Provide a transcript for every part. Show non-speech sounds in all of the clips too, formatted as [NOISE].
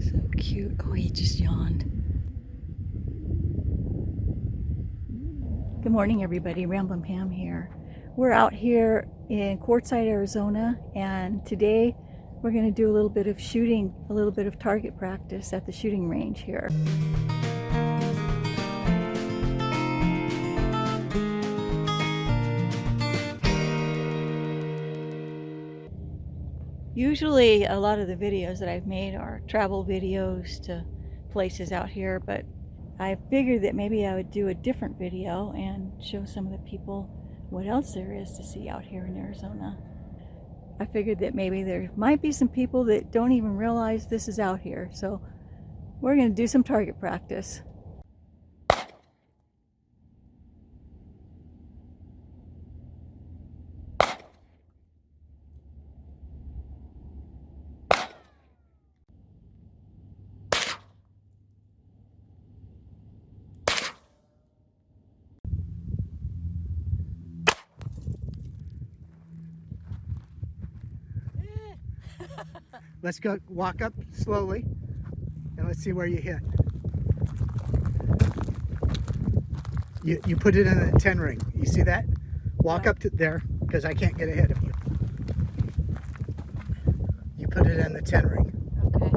So cute. Oh, he just yawned. Good morning, everybody. Ramblin' Pam here. We're out here in Quartzsite, Arizona, and today we're going to do a little bit of shooting, a little bit of target practice at the shooting range here. Usually a lot of the videos that I've made are travel videos to places out here, but I figured that maybe I would do a different video and show some of the people what else there is to see out here in Arizona. I figured that maybe there might be some people that don't even realize this is out here. So we're going to do some target practice. [LAUGHS] Let's go walk up slowly and let's see where you hit. You, you put it in a 10 ring. You see that? Walk up to there because I can't get ahead of you. You put it in the 10 ring. Okay.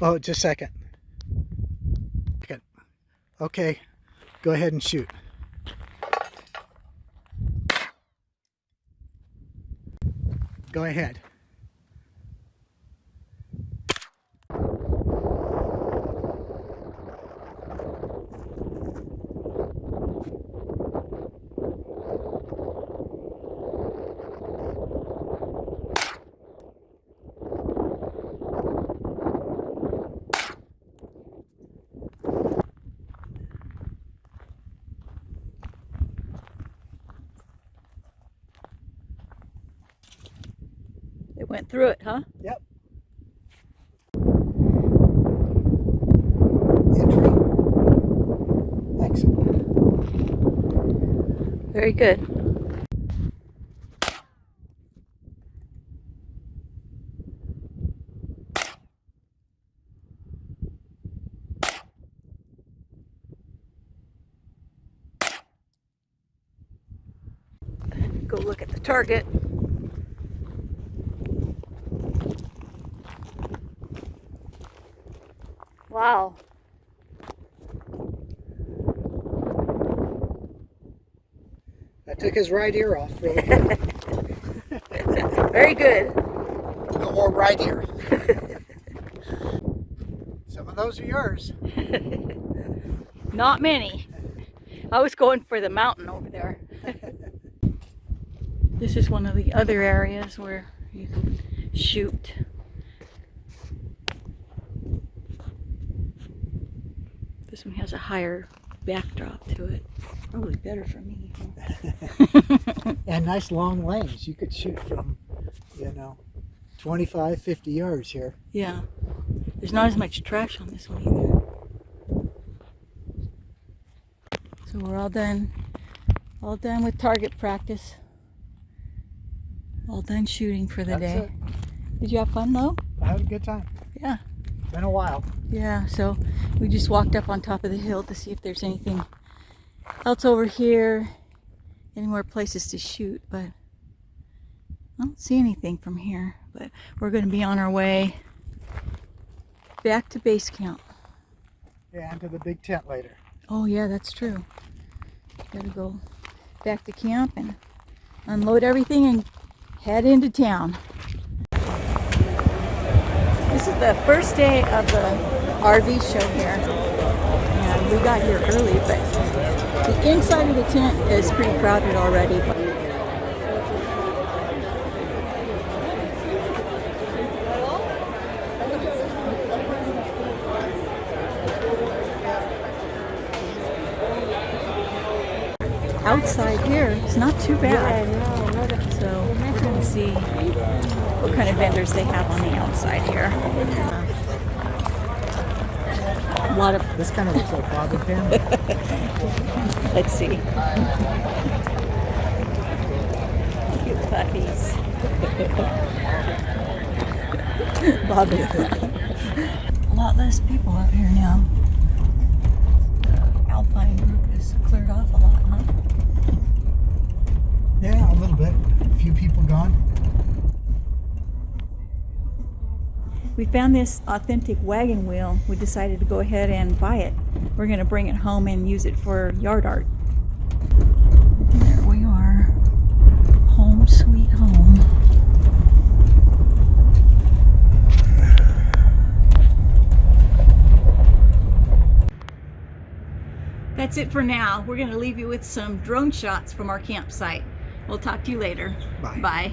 Oh, just a second. Good. Okay, go ahead and shoot. Go ahead. It went through it, huh? Yep. Entry. Exit. Very good. Go look at the target. Wow. I took his right ear off really. [LAUGHS] Very good. No more right ear. Some of those are yours. [LAUGHS] Not many. I was going for the mountain over there. [LAUGHS] this is one of the other areas where you can shoot. This one has a higher backdrop to it. Probably better for me. [LAUGHS] and nice long lanes. You could shoot from, you know, 25, 50 yards here. Yeah. There's not as much trash on this one either. So we're all done. All done with target practice. All done shooting for the That's day. it. Did you have fun though? I had a good time. Yeah. Been a while. Yeah, so we just walked up on top of the hill to see if there's anything else over here. Any more places to shoot, but I don't see anything from here. But we're going to be on our way back to base camp. Yeah, and to the big tent later. Oh yeah, that's true. Gotta go back to camp and unload everything and head into town. The first day of the RV show here. And we got here early, but the inside of the tent is pretty crowded already. outside here is not too bad. So we're going to see what kind of vendors they have on the outside here. A lot of, This kind of looks like Bob and Pam. let's see. Cute puppies. Bobby. [LAUGHS] A lot less people out here now. The Alpine group has cleared off a lot, huh? Yeah, a little bit. A few people gone. We found this authentic wagon wheel. We decided to go ahead and buy it. We're going to bring it home and use it for yard art. There we are. Home sweet home. That's it for now. We're going to leave you with some drone shots from our campsite. We'll talk to you later. Bye. Bye.